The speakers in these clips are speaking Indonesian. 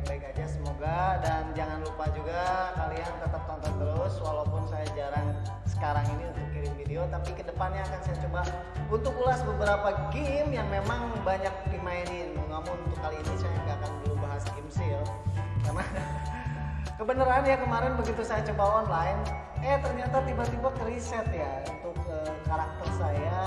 baik-baik aja semoga. Dan jangan lupa juga kalian tetap tonton terus walaupun saya jarang sekarang ini untuk kirim video tapi ke depannya akan saya coba untuk ulas beberapa game yang memang banyak dimainin. Namun untuk kali ini saya nggak akan dulu bahas game seal karena kebenaran ya kemarin begitu saya coba online eh ternyata tiba-tiba ke reset ya untuk uh, karakter saya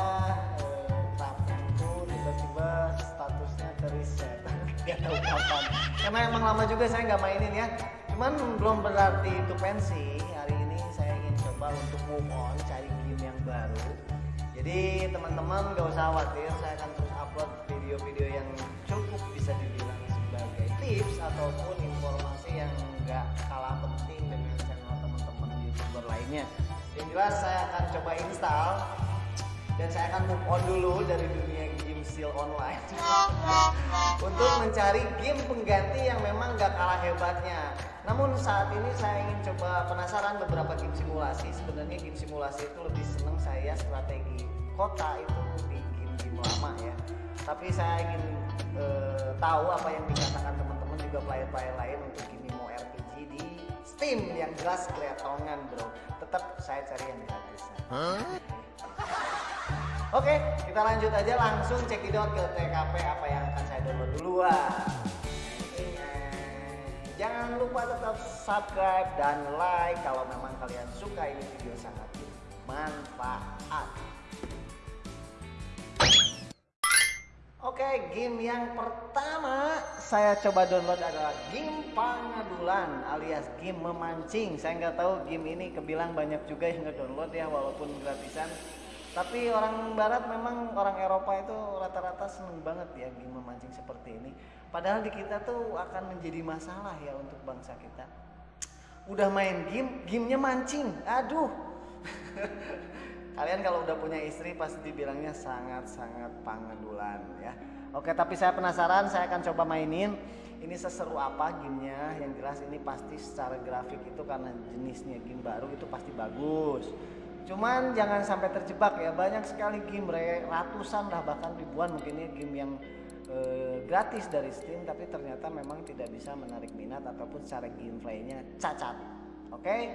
uh, itu tiba-tiba statusnya ke reset nggak tahu kapan karena emang lama juga saya nggak mainin ya. Cuman belum berarti itu pensi hari ini saya ingin coba untuk move on cari game yang baru. Jadi teman-teman gak usah khawatir. Saya akan terus upload video-video yang cukup bisa dibilang sebagai tips ataupun informasi yang nggak kalah penting dengan channel teman-teman youtuber lainnya. Yang jelas saya akan coba install dan saya akan move on dulu dari dunia seal online. Untuk mencari game pengganti yang memang gak kalah hebatnya. Namun saat ini saya ingin coba penasaran beberapa game simulasi. Sebenarnya game simulasi itu lebih seneng saya strategi kota itu di game-game lama ya. Tapi saya ingin e, tahu apa yang dikatakan teman-teman juga player-player lain untuk game mau RPG di Steam yang jelas kelihatannya bro. Tetap saya cari yang gratis. Huh? Oke, kita lanjut aja langsung cekidot ke TKP apa yang akan saya download duluan. Jangan lupa tetap subscribe dan like kalau memang kalian suka ini video sangat bermanfaat. Oke, game yang pertama saya coba download adalah game pengadulan alias game memancing. Saya nggak tahu game ini kebilang banyak juga yang ngedownload ya walaupun gratisan tapi orang barat memang orang Eropa itu rata-rata seneng banget ya memancing seperti ini. Padahal di kita tuh akan menjadi masalah ya untuk bangsa kita. Udah main game gamenya mancing. Aduh. Kalian kalau udah punya istri pasti dibilangnya sangat-sangat pangedulan ya. Oke tapi saya penasaran saya akan coba mainin. Ini seseru apa gamenya? Yang jelas ini pasti secara grafik itu karena jenisnya game baru itu pasti bagus Cuman jangan sampai terjebak ya. Banyak sekali game ratusan lah bahkan ribuan mungkin ya game yang e, gratis dari Steam tapi ternyata memang tidak bisa menarik minat ataupun secara gameplaynya cacat. Oke,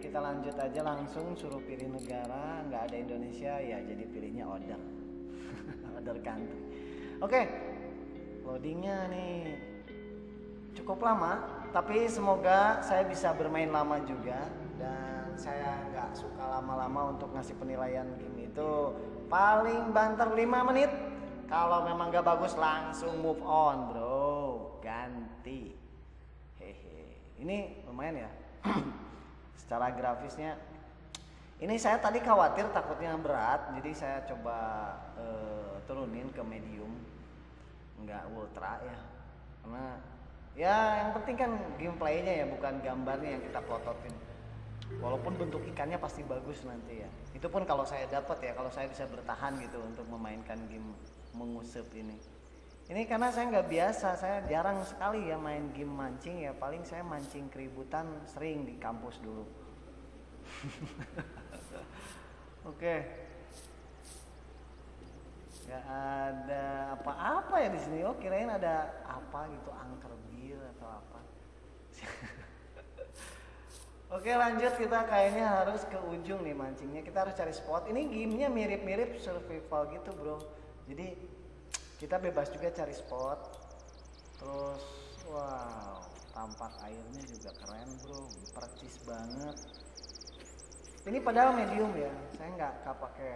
kita lanjut aja langsung suruh pilih negara, nggak ada Indonesia ya jadi pilihnya order. order country. Oke, loadingnya nih cukup lama, tapi semoga saya bisa bermain lama juga dan saya nggak suka lama-lama untuk ngasih penilaian game itu paling banter 5 menit. Kalau memang nggak bagus langsung move on bro. Ganti. Hehe. Ini lumayan ya. Secara grafisnya. Ini saya tadi khawatir takutnya berat jadi saya coba uh, turunin ke medium. Nggak ultra ya. Karena ya yang penting kan gameplaynya ya bukan gambarnya yang kita plototin walaupun bentuk ikannya pasti bagus nanti ya itu pun kalau saya dapat ya kalau saya bisa bertahan gitu untuk memainkan game mengusap ini ini karena saya nggak biasa saya jarang sekali ya main game mancing ya paling saya mancing keributan sering di kampus dulu oke okay. Gak ada apa-apa ya di sini. Oh kirain ada apa gitu angker bir atau apa. Oke lanjut. Kita kayaknya harus ke ujung nih mancingnya. Kita harus cari spot. Ini gamenya mirip-mirip survival gitu bro. Jadi kita bebas juga cari spot. Terus wow tampak airnya juga keren bro. Percis banget. Ini padahal medium ya. Saya nggak pakai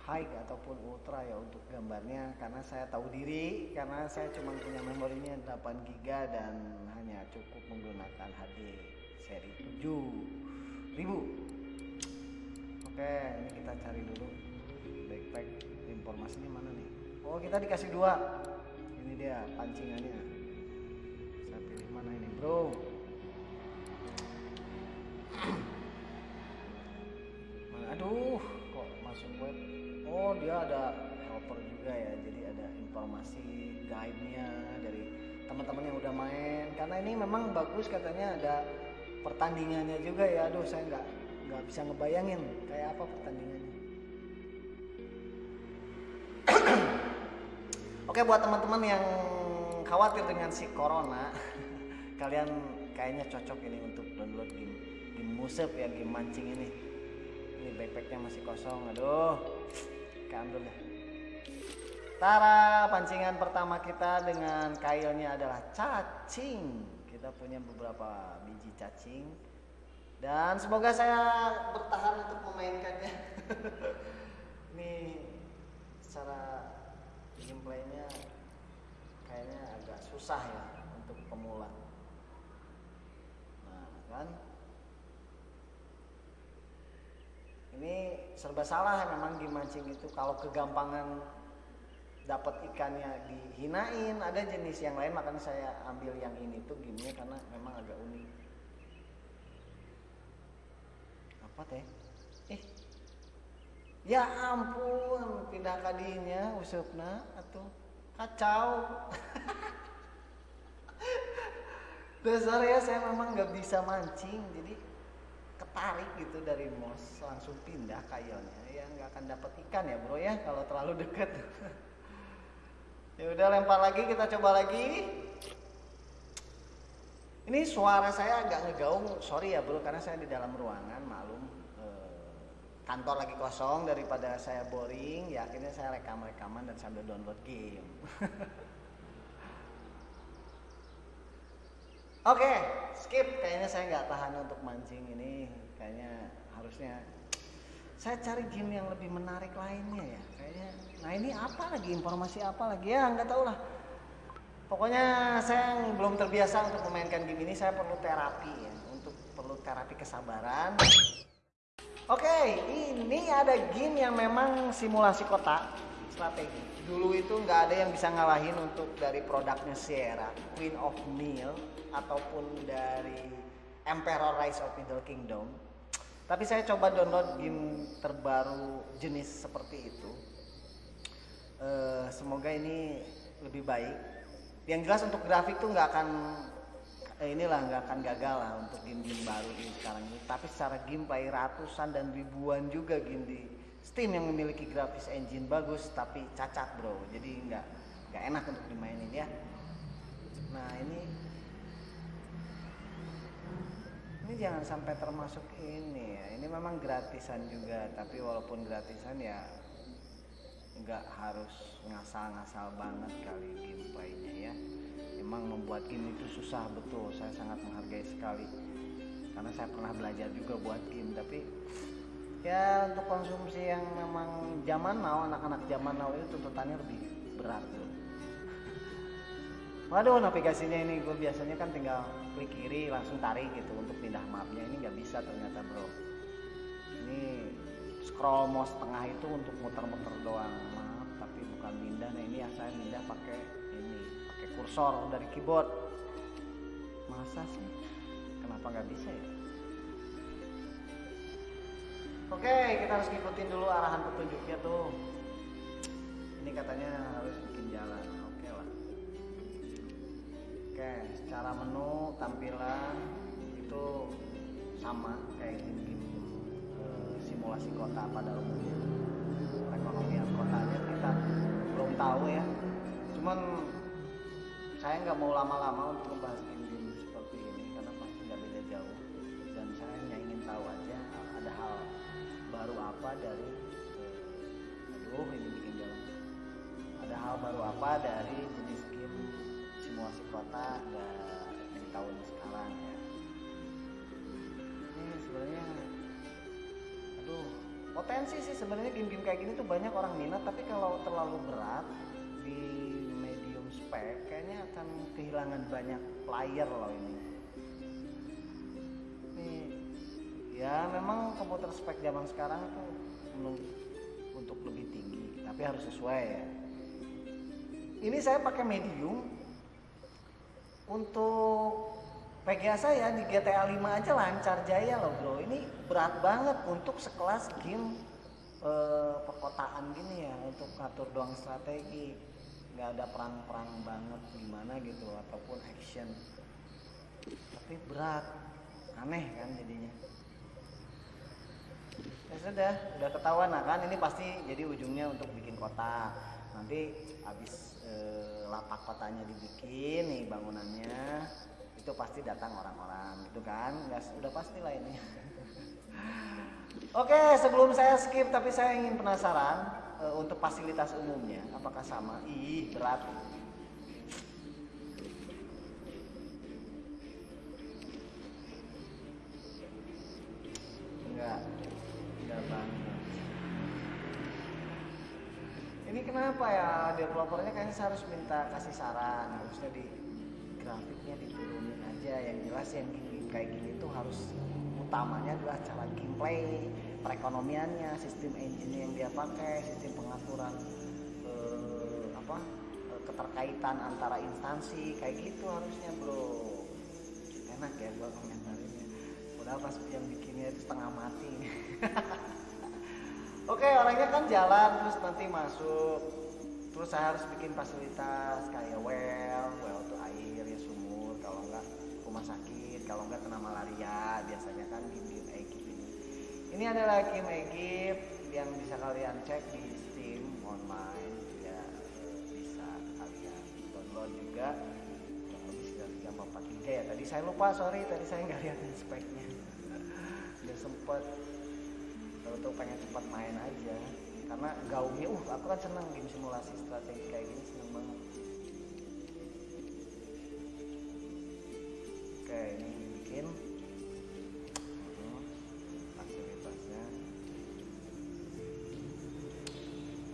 high ataupun ultra ya untuk gambarnya. Karena saya tahu diri karena saya cuma punya memorinya 8 GB dan hanya cukup menggunakan HD seri 7000 oke ini kita cari dulu backpack informasinya mana nih? Oh kita dikasih dua. Ini dia pancingannya. Saya pilih mana ini bro? Aduh kok masuk web? Oh dia ada helper juga ya. Jadi ada informasi guide-nya dari teman-teman yang udah main. Karena ini memang bagus katanya ada pertandingannya juga ya. Aduh saya nggak nggak bisa ngebayangin kayak apa pertandingannya. Oke buat teman-teman yang khawatir dengan si corona kalian kayaknya cocok ini untuk download game game musep ya game mancing ini. Ini backpacknya masih kosong aduh. Keambil deh. Tara pancingan pertama kita dengan kailnya adalah cacing kita punya beberapa biji cacing. Dan semoga saya bertahan untuk memainkannya. Ini secara gameplaynya kayaknya agak susah ya untuk pemula. Nah kan? Ini serba salah memang di mancing itu. Kalau kegampangan dapat ikannya dihinain ada jenis yang lain makanya saya ambil yang ini tuh gini karena memang agak unik. Apa teh? Eh ya ampun pindah kadinya usupna atau kacau. Dasar ya saya memang nggak bisa mancing jadi ketarik gitu dari mos langsung pindah kayalnya ya nggak akan dapat ikan ya bro ya kalau terlalu dekat ya udah lempar lagi kita coba lagi. Ini suara saya agak ngegaung sorry ya bro karena saya di dalam ruangan malum eh, kantor lagi kosong daripada saya boring. Ya akhirnya saya rekam rekaman dan sambil download game. Oke, okay, skip. Kayaknya saya nggak tahan untuk mancing ini. Kayaknya harusnya saya cari game yang lebih menarik lainnya ya. Kayaknya. Nah ini apa lagi informasi apa lagi ya nggak tahu lah. Pokoknya saya belum terbiasa untuk memainkan game ini. Saya perlu terapi ya, untuk perlu terapi kesabaran. Oke, ini ada game yang memang simulasi kota strategi. Dulu itu nggak ada yang bisa ngalahin untuk dari produknya Sierra, Queen of Meal ataupun dari Emperor Rise of Middle Kingdom. Tapi saya coba download game terbaru jenis seperti itu. Uh, semoga ini lebih baik. Yang jelas untuk grafik tuh nggak akan eh, inilah nggak akan gagal lah untuk game-game baru ini sekarang ini. Tapi secara gameplay ratusan dan ribuan juga game di Steam yang memiliki grafis engine bagus tapi cacat bro. Jadi nggak nggak enak untuk dimainin ya. Nah ini ini jangan sampai termasuk ini ya. Ini memang gratisan juga tapi walaupun gratisan ya nggak harus ngasal-ngasal banget kali gameplaynya ya. Memang membuat game itu susah betul. Saya sangat menghargai sekali. Karena saya pernah belajar juga buat game tapi ya untuk konsumsi yang memang zaman now anak-anak zaman now itu tuntutannya lebih berat tuh waduh navigasinya ini gue biasanya kan tinggal klik kiri langsung tarik gitu untuk pindah mapnya. Ini nggak bisa ternyata bro. Ini scroll mouse tengah itu untuk muter-muter doang. Maaf tapi bukan pindah nah ini ya saya pindah pakai ini pakai kursor dari keyboard. Masa sih? Kenapa nggak bisa ya? Oke kita harus ngikutin dulu arahan petunjuknya tuh. Ini katanya harus bikin jalan Oke, secara menu tampilan itu sama kayak game-game e, simulasi kota pada umumnya. Perekonomian kotanya kita belum tahu ya. Cuman saya nggak mau lama-lama untuk membahas game-game seperti ini karena pasti nggak beda jauh. Dan saya hanya ingin tahu aja ada hal baru apa dari e, aduh ini bikin jalan. Ada hal baru apa dari jenis game simulasi kota di tahun sekarang ya. Ini sebenarnya aduh potensi sih sebenarnya game-game kayak gini tuh banyak orang minat tapi kalau terlalu berat di medium spec kayaknya akan kehilangan banyak player loh ini. Ya memang komputer spek zaman sekarang tuh untuk lebih tinggi tapi harus sesuai ya. Ini saya pakai medium untuk PGA saya di GTA 5 aja lancar jaya loh bro. Ini berat banget untuk sekelas game eh, perkotaan gini ya untuk ngatur doang strategi. Nggak ada perang-perang banget gimana gitu ataupun action. Tapi berat aneh kan jadinya. Ya sudah udah ketahuan nah kan ini pasti jadi ujungnya untuk bikin kota nanti habis e, lapak kotanya dibikin nih bangunannya situ pasti datang orang-orang gitu kan? Nggak udah pasti lah ini. Oke sebelum saya skip tapi saya ingin penasaran uh, untuk fasilitas umumnya apakah sama? Ih berat. Enggak enggak banget ini kenapa ya? Developernya kayaknya saya harus minta kasih saran. Harusnya di grafiknya diturunin aja. Yang jelas yang gini kayak gini tuh harus utamanya adalah cara gameplay perekonomiannya sistem engine yang dia pakai sistem pengaturan eh, apa eh, keterkaitan antara instansi kayak gitu harusnya bro. Enak ya gua komentarinnya. Udah pas yang bikinnya itu setengah mati Oke orangnya kan jalan terus nanti masuk. Terus saya harus bikin fasilitas kayak well well tuh air ya sumur. Kalau enggak rumah sakit kalau enggak kena malaria biasanya kan game-game Egypt ini ini adalah game Egypt yang bisa kalian cek di Steam online ya bisa kalian download juga. Kurang lebih sekitar 3 giga ya. Tadi saya lupa sorry tadi saya nggak lihat speknya. Udah sempet tahu-tahu pengen cepat main aja. Karena gaungnya uh aku kan senang game simulasi strategi kayak gini seneng banget. Oke ini bikin. Hmm, fasilitasnya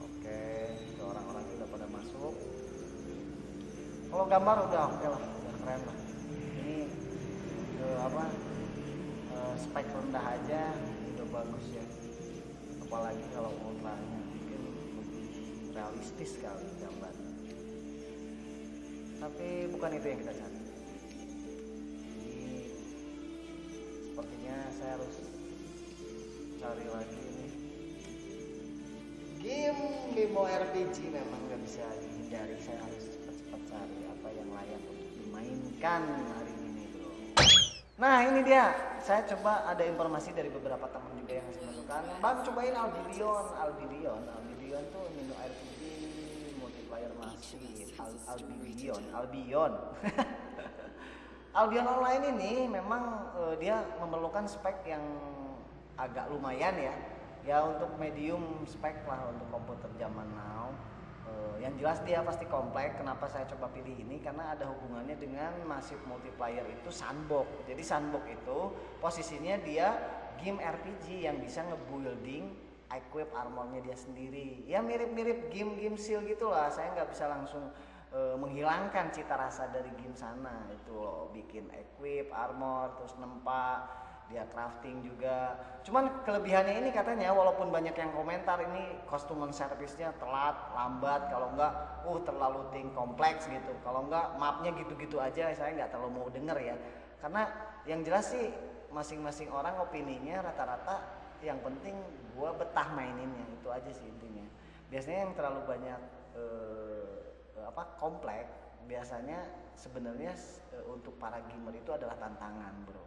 oke itu orang-orangnya udah pada masuk. Kalau gambar udah oke lah udah keren lah. Ini eh, apa eh, spek rendah aja udah bagus ya apalagi kalau online mungkin lebih realistis sekali gambar. Tapi bukan itu yang kita cari. Jadi sepertinya saya harus cari lagi ini. Game game RPG memang nggak bisa dihindari. Saya harus cepat-cepat cari apa yang layak untuk dimainkan hari ini bro. Nah ini dia. Saya coba ada informasi dari beberapa teman juga yang masukkan bang cobain Albion Albion Albion tuh menu RPG multiplayer masih Al Albion Albion Albion Online ini memang eh, dia memerlukan spek yang agak lumayan ya ya untuk medium spek lah untuk komputer zaman now Eh, yang jelas dia pasti komplek. Kenapa saya coba pilih ini? Karena ada hubungannya dengan Massive Multiplayer itu sandbox. Jadi sandbox itu posisinya dia game RPG yang bisa ngebuilding equip armornya dia sendiri. Ya mirip-mirip game-game seal gitulah. Saya nggak bisa langsung eh, menghilangkan cita rasa dari game sana itu loh. Bikin equip armor terus nempa dia crafting juga. Cuman kelebihannya ini katanya walaupun banyak yang komentar ini customer service-nya telat, lambat, kalau enggak uh terlalu ting kompleks gitu. Kalau enggak mapnya gitu-gitu aja saya nggak terlalu mau denger ya. Karena yang jelas sih masing-masing orang opininya rata-rata yang penting gua betah maininnya itu aja sih intinya. Biasanya yang terlalu banyak eh, apa kompleks biasanya sebenarnya eh, untuk para gamer itu adalah tantangan, Bro.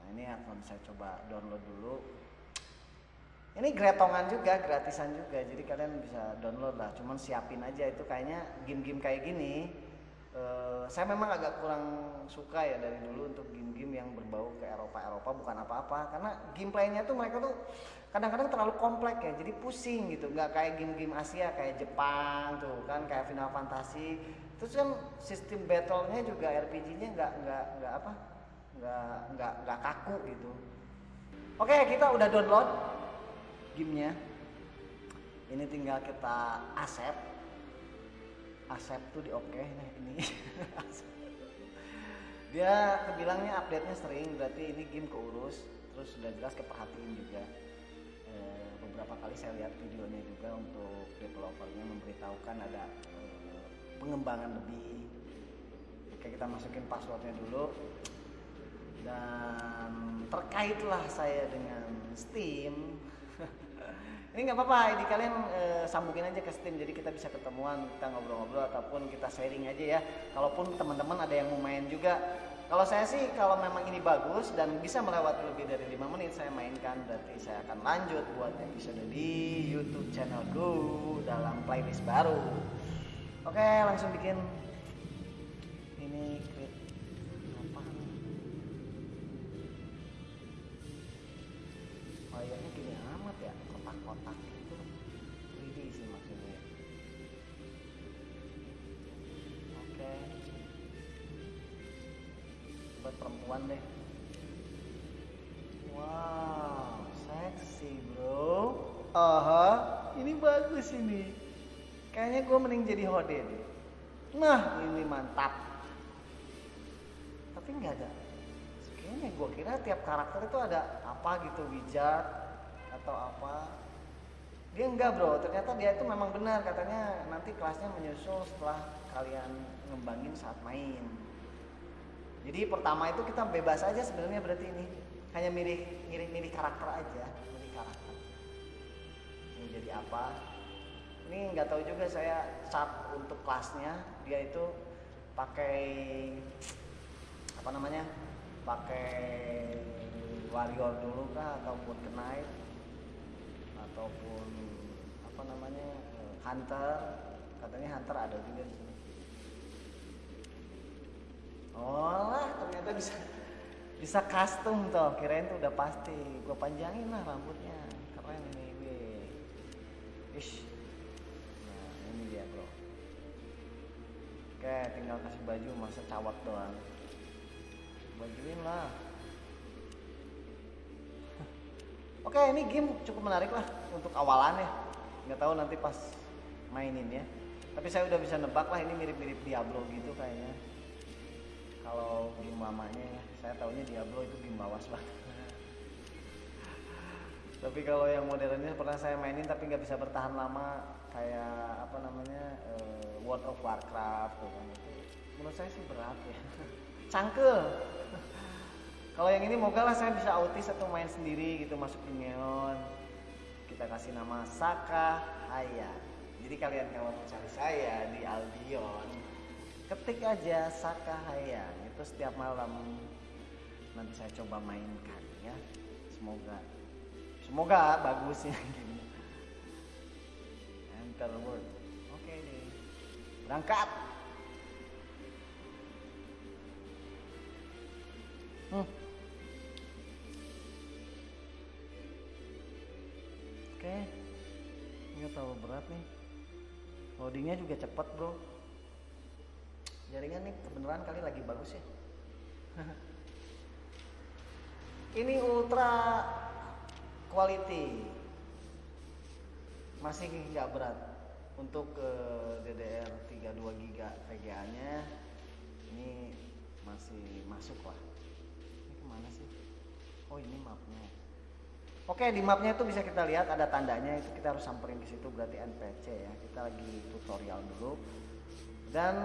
Nah ini akan saya coba download dulu. Ini gretongan juga, gratisan juga, jadi kalian bisa download lah. Cuman siapin aja itu kayaknya game-game kayak gini. Eh, saya memang agak kurang suka ya dari dulu untuk game-game yang berbau ke Eropa-Eropa bukan apa-apa. Karena gameplaynya tuh mereka tuh kadang-kadang terlalu kompleks ya jadi pusing gitu. Nggak kayak game-game Asia kayak Jepang tuh kan kayak Final Fantasy. Terus kan sistem battle-nya juga RPG-nya nggak nggak nggak apa nggak nggak nggak kaku gitu. Oke kita udah download gamenya. Ini tinggal kita accept accept tuh di oke nah ini. Dia kebilangnya update nya sering berarti ini game keurus terus sudah jelas keperhatiin juga. Eh, beberapa kali saya lihat videonya juga untuk developernya memberitahukan ada eh, pengembangan lebih. Oke kita masukin passwordnya dulu. Dan terkaitlah saya dengan Steam ini nggak apa-apa ini kalian eh, sambungin aja ke Steam jadi kita bisa ketemuan kita ngobrol-ngobrol ataupun kita sharing aja ya. Kalaupun teman-teman ada yang mau main juga. Kalau saya sih kalau memang ini bagus dan bisa melewati lebih dari lima menit saya mainkan berarti saya akan lanjut buat episode di YouTube channelku dalam playlist baru. Oke langsung bikin. Ini buat perempuan deh. Wow seksi bro. Aha ini bagus ini. Kayaknya gue mending jadi hode deh. Nah ini mantap. Tapi nggak ada. Kayaknya gue kira tiap karakter itu ada apa gitu wizard atau apa. Dia enggak bro. Ternyata dia itu memang benar. Katanya nanti kelasnya menyusul setelah kalian ngembangin saat main jadi pertama itu kita bebas aja sebenarnya berarti ini. Hanya milih milih milih karakter aja milih karakter. Mau jadi apa? Ini nggak tahu juga saya saat untuk kelasnya dia itu pakai apa namanya? Pakai warrior dulu kah ataupun knight ataupun apa namanya hunter. Katanya hunter ada juga di sini oh ternyata bisa bisa custom tuh kirain tuh udah pasti. Gue panjangin lah rambutnya. Keren ini gue ish. Nah ini dia bro. Oke tinggal kasih baju masa cawat doang. Bajuin lah. Oke ini game cukup menarik lah untuk awalannya. Nggak tahu nanti pas mainin ya. Tapi saya udah bisa nebak lah ini mirip-mirip Diablo gitu kayaknya kalau game lamanya ya saya taunya Diablo itu game lawas banget. Tapi kalau yang modernnya pernah saya mainin tapi nggak bisa bertahan lama kayak apa namanya uh, World of Warcraft tuh kan. Itu menurut saya sih berat ya. Cangkel. Kalau yang ini moga lah saya bisa autis atau main sendiri gitu masuk neon. Kita kasih nama Saka Haya. Jadi kalian kalau mau cari saya di Albion ketik aja Saka Haya itu setiap malam. Nanti saya coba mainkan ya. Semoga semoga bagus ya. Gini enter word. Oke deh. Berangkat. Hmm. oke. Nggak terlalu berat nih. Loadingnya juga cepet bro jaringan nih kebenaran kali lagi bagus ya. Ini ultra quality. Masih nggak berat. Untuk ke DDR 32 GB VGA nya ini masih masuk lah. Ini ke mana sih? Oh ini mapnya. Oke di mapnya itu bisa kita lihat ada tandanya. Itu kita harus samperin ke situ berarti NPC ya. Kita lagi tutorial dulu dan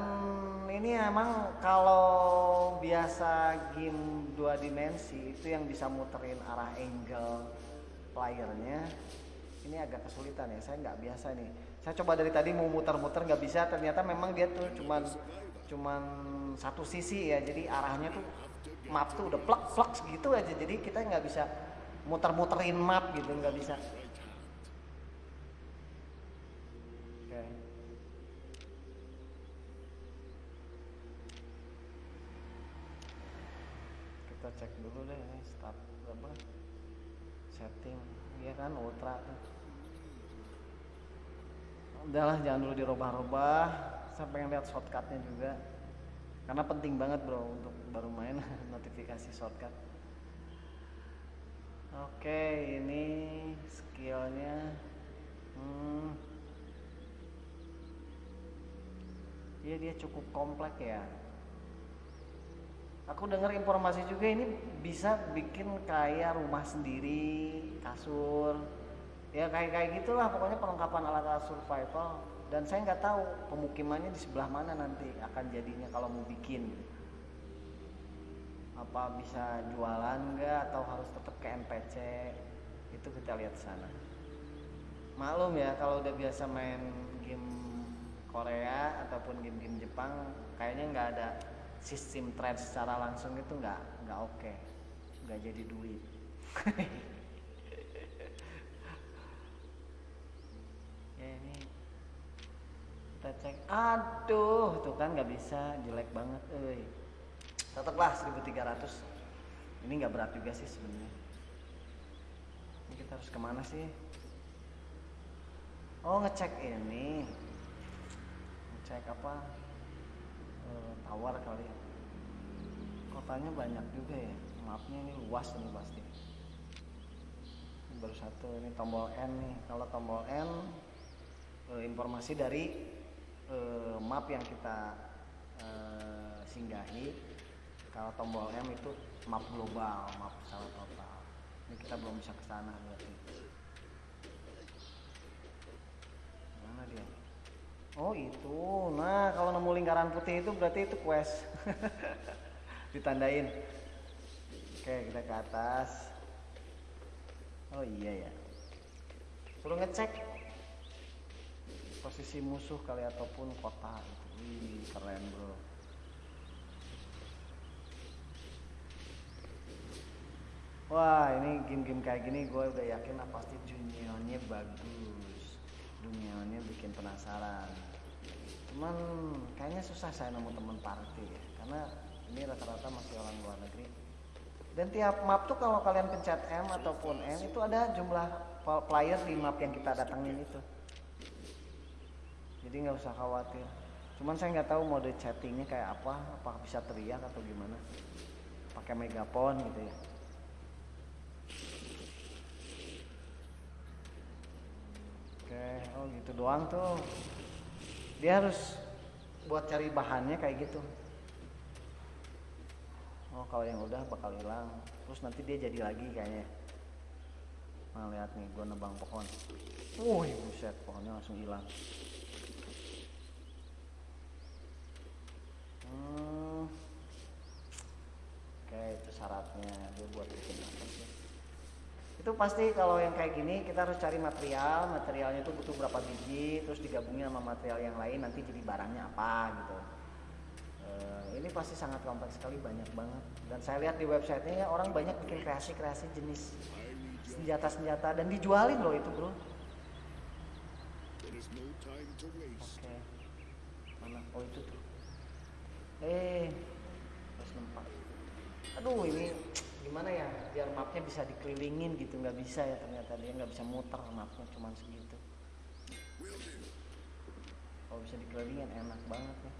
ini emang kalau biasa game dua dimensi itu yang bisa muterin arah angle playernya ini agak kesulitan ya. Saya nggak biasa nih. Saya coba dari tadi mau muter-muter nggak bisa. Ternyata memang dia tuh cuman cuman satu sisi ya. Jadi arahnya tuh map tuh udah plek plek gitu aja. Jadi kita nggak bisa muter-muterin map gitu nggak bisa oke kita cek dulu deh ini start apa setting ya kan ultra tuh udahlah jangan dirubah-rubah saya pengen lihat shortcutnya juga. Karena penting banget bro untuk baru main notifikasi shortcut. Oke ini skillnya hmm. Iya dia cukup kompleks ya. Aku dengar informasi juga ini bisa bikin kayak rumah sendiri kasur ya kayak kayak gitulah pokoknya perlengkapan alat-alat survival. Dan saya nggak tahu pemukimannya di sebelah mana nanti akan jadinya kalau mau bikin. Apa bisa jualan nggak atau harus tetap ke NPC itu kita lihat sana. Maklum ya kalau udah biasa main game Korea ataupun game-game Jepang kayaknya nggak ada sistem trade secara langsung itu nggak nggak oke. Okay. nggak jadi duit ya ini kita cek. Aduh tuh kan nggak bisa. Jelek banget eh tetaplah 1300 ini nggak berat juga sih sebenarnya. Ini kita harus ke mana sih? Oh ngecek ini. Ngecek apa? E, tawar kali ya. Kotanya banyak juga ya. Maafnya ini luas ini pasti. Ini baru satu ini tombol N nih. Kalau tombol N e, informasi dari e, map yang kita e, singgahi. Kalau tombol M itu map global map secara total. Ini kita belum bisa ke sana berarti. Mana dia? Oh itu. Nah kalau nemu lingkaran putih itu berarti itu quest. Ditandain. Oke kita ke atas. Oh iya ya. Perlu ngecek posisi musuh kali ataupun kota itu wih keren bro. Wah ini game-game kayak gini gue udah yakin lah pasti dunianya bagus. Dunianya bikin penasaran. Cuman kayaknya susah saya nemu temen party ya. Karena ini rata-rata masih orang luar negeri. Dan tiap map tuh kalau kalian pencet M ataupun N Itu ada jumlah player di map yang kita datangin itu Jadi nggak usah khawatir Cuman saya nggak tahu mode chattingnya kayak apa Apakah bisa teriak atau gimana Pakai megapon gitu ya Oke, oh gitu doang tuh. Dia harus buat cari bahannya kayak gitu. Oh, kalau yang udah bakal hilang. Terus nanti dia jadi lagi kayaknya. Nah, lihat nih, gua nebang pohon. Wih, buset, pohonnya langsung hilang. Hmm. Oke, itu syaratnya. Dia buat bikin apa sih? itu pasti kalau yang kayak gini kita harus cari material materialnya itu butuh berapa biji terus digabungin sama material yang lain nanti jadi barangnya apa gitu e, ini pasti sangat kompleks sekali banyak banget dan saya lihat di websitenya orang banyak bikin kreasi-kreasi jenis senjata-senjata dan dijualin loh itu bro oke okay. mana oh itu tuh eh. Terus nempak aduh ini gimana ya biar mapnya bisa dikelilingin gitu nggak bisa ya ternyata. Dia nggak bisa muter mapnya cuma segitu. Kalau bisa dikelilingin enak banget ya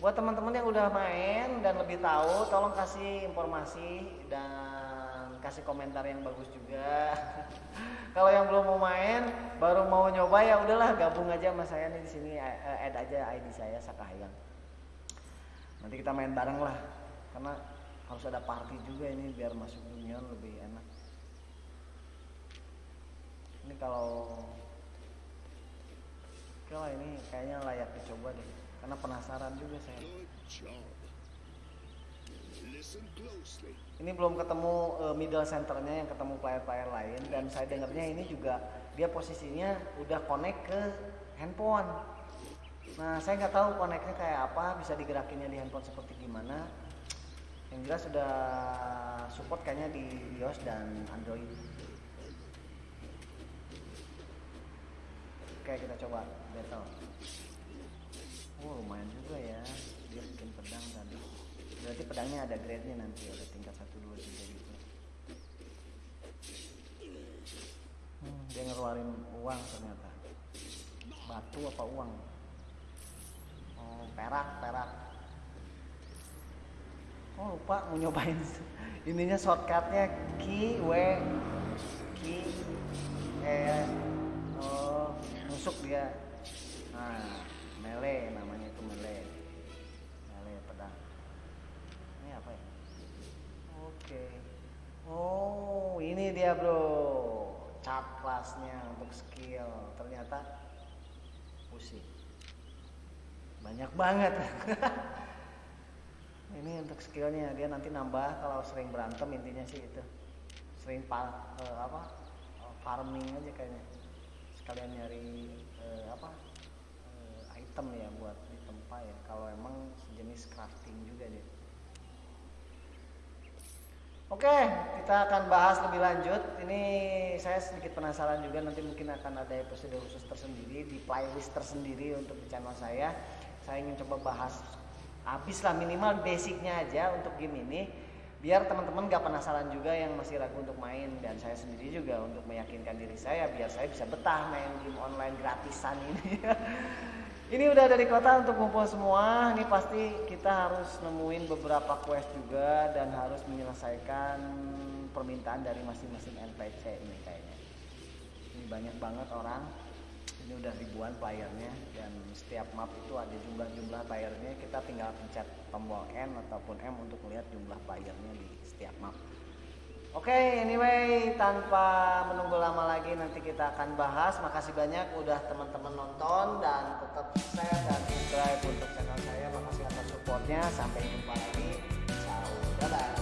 buat teman-teman yang udah main dan lebih tahu tolong kasih informasi dan kasih komentar yang bagus juga. Kalau yang belum mau main baru mau nyoba ya udahlah gabung aja sama saya nih di sini add aja ID saya Sakahayang nanti kita main bareng lah karena harus ada party juga ini biar masuk union lebih enak. Ini kalau oke lah ini kayaknya layak dicoba deh karena penasaran juga saya ini belum ketemu uh, middle centernya yang ketemu player-player lain. Dan saya dengarnya ini juga dia posisinya udah connect ke handphone. Nah saya nggak tahu connectnya kayak apa bisa digerakinnya di handphone seperti gimana. Yang jelas sudah support kayaknya di iOS dan Android. Oke kita coba battle. Oh lumayan juga ya. Dia bikin pedang tadi berarti pedangnya ada grade nya nanti ada tingkat 1, 2, 3 gitu hmm, dia ngeluarin uang ternyata. Batu apa uang? Oh perak perak. Oh lupa mau nyobain ininya shortcutnya. Q W Q E oh nusuk dia. Nah mele namanya itu mele mele pedang ini apa ya oke oh ini dia bro. Cat kelasnya untuk skill. Ternyata pusing. Banyak banget. Ini untuk skillnya. Dia nanti nambah kalau sering berantem intinya sih itu. Sering par, uh, apa farming aja kayaknya. Sekalian nyari uh, apa uh, item ya buat di tempat ya. Kalau emang sejenis crafting juga dia Oke, kita akan bahas lebih lanjut. Ini saya sedikit penasaran juga nanti mungkin akan ada episode khusus tersendiri di playlist tersendiri untuk di channel saya. Saya ingin coba bahas habis lah minimal basicnya aja untuk game ini biar teman-teman gak penasaran juga yang masih ragu untuk main dan saya sendiri juga untuk meyakinkan diri saya biar saya bisa betah main game online gratisan ini ini udah dari kota untuk ngumpul semua. Ini pasti kita harus nemuin beberapa quest juga dan harus menyelesaikan permintaan dari masing-masing NPC ini kayaknya. Ini banyak banget orang. Ini udah ribuan playernya dan setiap map itu ada jumlah-jumlah playernya. Kita tinggal pencet tombol N ataupun M untuk melihat jumlah playernya di setiap map Oke, okay, anyway, tanpa menunggu lama lagi nanti kita akan bahas. Makasih banyak udah teman-teman nonton dan tetap share dan subscribe untuk channel saya. Makasih atas supportnya. Sampai jumpa lagi. Ciao, bye.